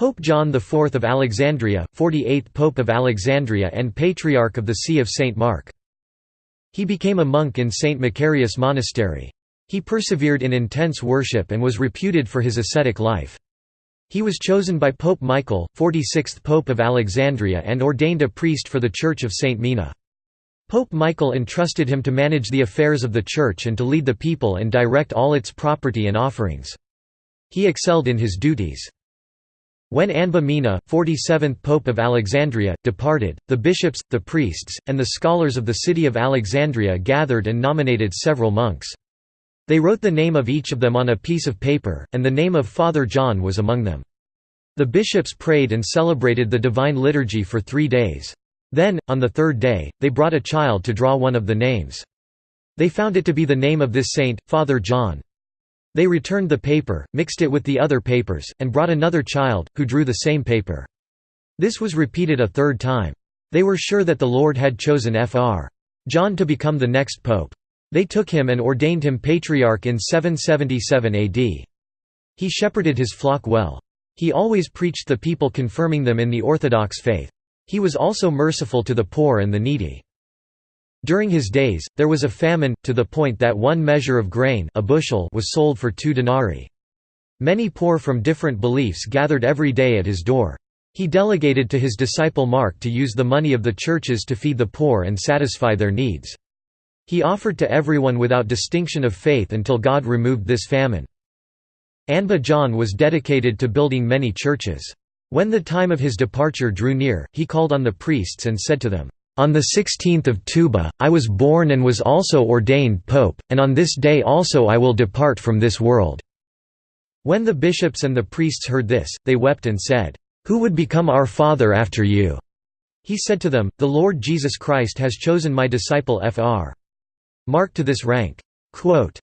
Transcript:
Pope John IV of Alexandria, 48th Pope of Alexandria and Patriarch of the See of St. Mark. He became a monk in St. Macarius Monastery. He persevered in intense worship and was reputed for his ascetic life. He was chosen by Pope Michael, 46th Pope of Alexandria and ordained a priest for the Church of St. Mina. Pope Michael entrusted him to manage the affairs of the Church and to lead the people and direct all its property and offerings. He excelled in his duties. When Anba Mina, 47th Pope of Alexandria, departed, the bishops, the priests, and the scholars of the city of Alexandria gathered and nominated several monks. They wrote the name of each of them on a piece of paper, and the name of Father John was among them. The bishops prayed and celebrated the Divine Liturgy for three days. Then, on the third day, they brought a child to draw one of the names. They found it to be the name of this saint, Father John. They returned the paper, mixed it with the other papers, and brought another child, who drew the same paper. This was repeated a third time. They were sure that the Lord had chosen Fr. John to become the next pope. They took him and ordained him patriarch in 777 AD. He shepherded his flock well. He always preached the people confirming them in the Orthodox faith. He was also merciful to the poor and the needy. During his days, there was a famine, to the point that one measure of grain a bushel was sold for two denarii. Many poor from different beliefs gathered every day at his door. He delegated to his disciple Mark to use the money of the churches to feed the poor and satisfy their needs. He offered to everyone without distinction of faith until God removed this famine. Anba John was dedicated to building many churches. When the time of his departure drew near, he called on the priests and said to them, "'On the 16th of Tuba, I was born and was also ordained pope, and on this day also I will depart from this world.' When the bishops and the priests heard this, they wept and said, "'Who would become our father after you?' He said to them, The Lord Jesus Christ has chosen my disciple Fr. Mark to this rank. Quote,